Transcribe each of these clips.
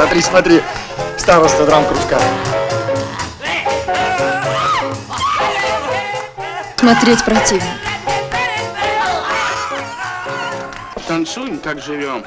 Смотри, смотри, староста драм-кружка. Смотреть противно. Танцуем, как живем.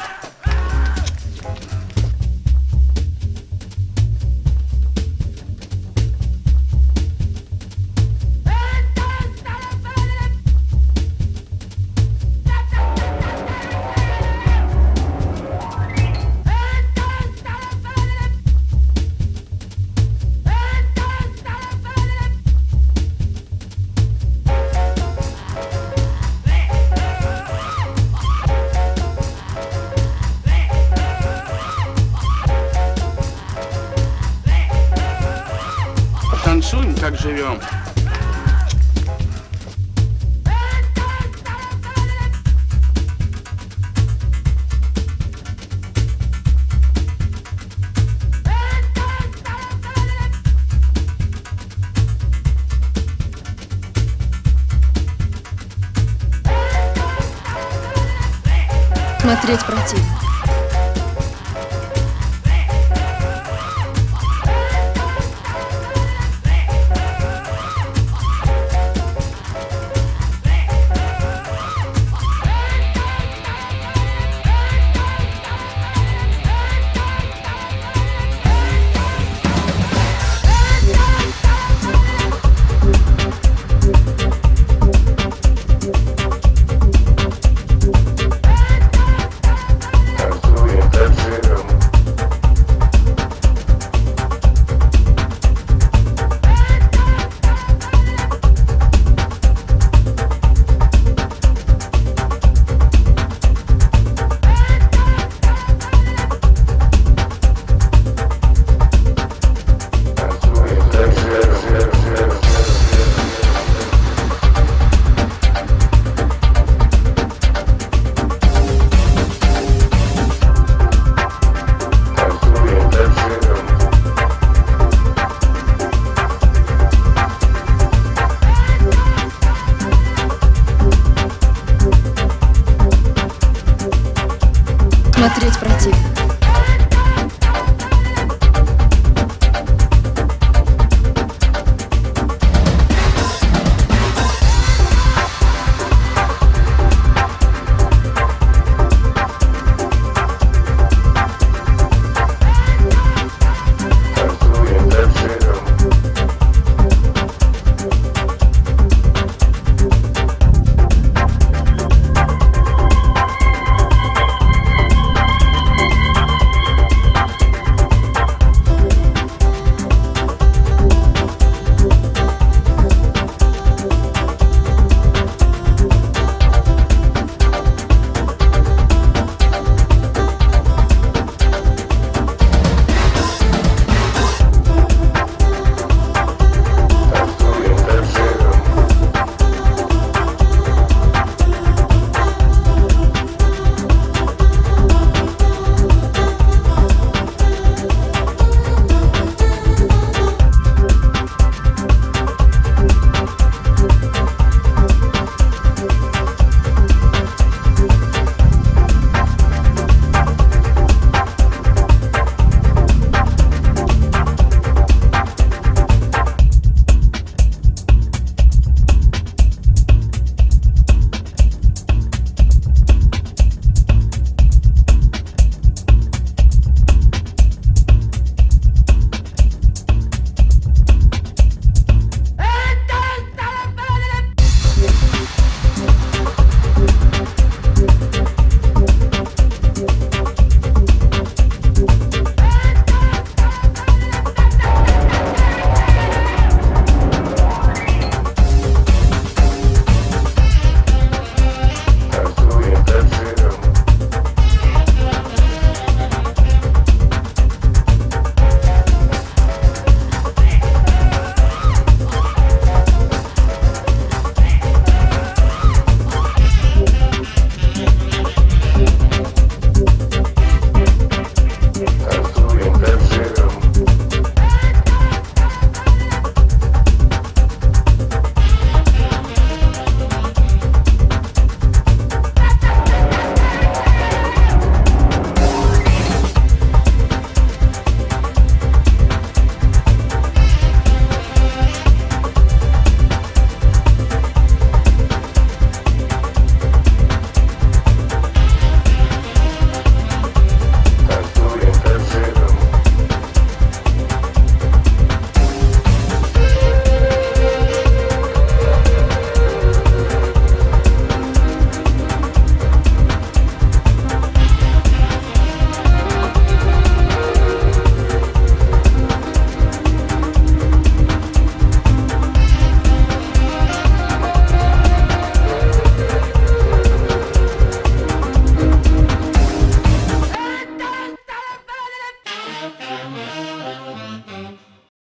Танцуем, как живем. Смотреть противно. смотреть противно.